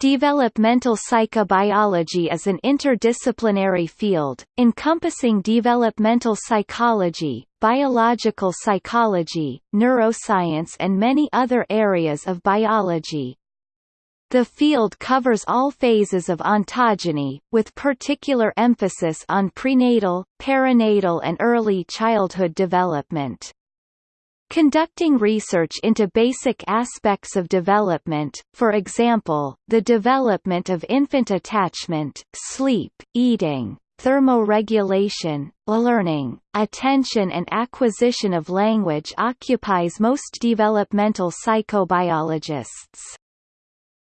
Developmental psychobiology is an interdisciplinary field, encompassing developmental psychology, biological psychology, neuroscience and many other areas of biology. The field covers all phases of ontogeny, with particular emphasis on prenatal, perinatal and early childhood development. Conducting research into basic aspects of development, for example, the development of infant attachment, sleep, eating, thermoregulation, learning, attention and acquisition of language occupies most developmental psychobiologists.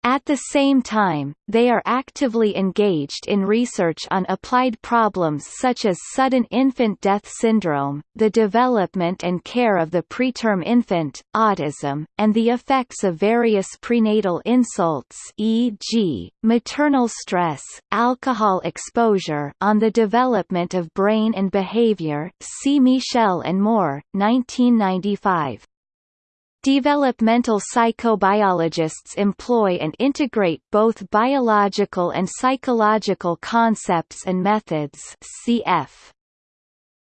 At the same time, they are actively engaged in research on applied problems such as sudden infant death syndrome, the development and care of the preterm infant, autism, and the effects of various prenatal insults e.g., maternal stress, alcohol exposure on the development of brain and behavior see Michel and Moore, 1995. Developmental psychobiologists employ and integrate both biological and psychological concepts and methods cf.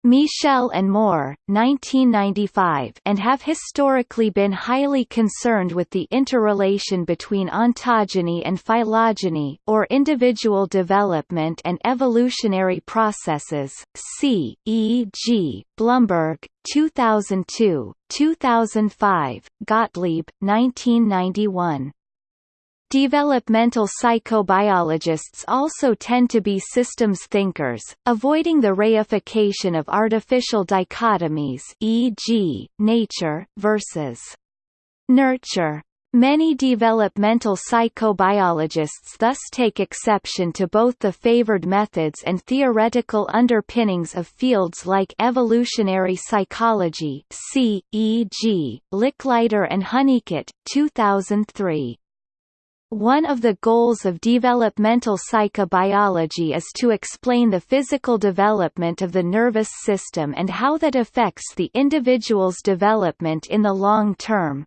Michel and Moore, 1995 and have historically been highly concerned with the interrelation between ontogeny and phylogeny or individual development and evolutionary processes, c. e. g. Blumberg, 2002, 2005, Gottlieb, 1991. Developmental psychobiologists also tend to be systems thinkers, avoiding the reification of artificial dichotomies e.g., nature, versus nurture. Many developmental psychobiologists thus take exception to both the favored methods and theoretical underpinnings of fields like evolutionary psychology e.g., Lickliter and Honeycutt, 2003. One of the goals of developmental psychobiology is to explain the physical development of the nervous system and how that affects the individual's development in the long term.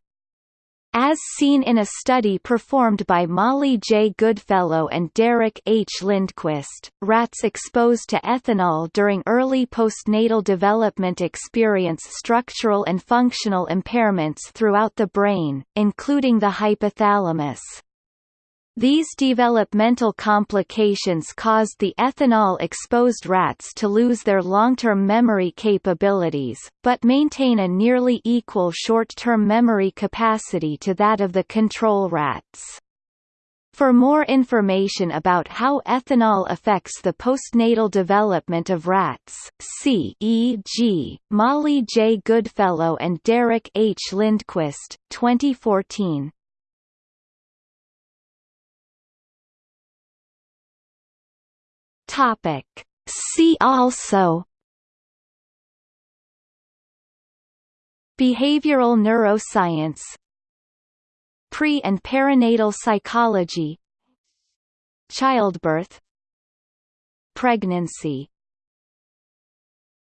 As seen in a study performed by Molly J. Goodfellow and Derek H. Lindquist, rats exposed to ethanol during early postnatal development experience structural and functional impairments throughout the brain, including the hypothalamus. These developmental complications caused the ethanol-exposed rats to lose their long-term memory capabilities, but maintain a nearly equal short-term memory capacity to that of the control rats. For more information about how ethanol affects the postnatal development of rats, see e.g., Molly J. Goodfellow and Derek H. Lindquist, 2014. Topic. See also Behavioral neuroscience Pre- and perinatal psychology Childbirth Pregnancy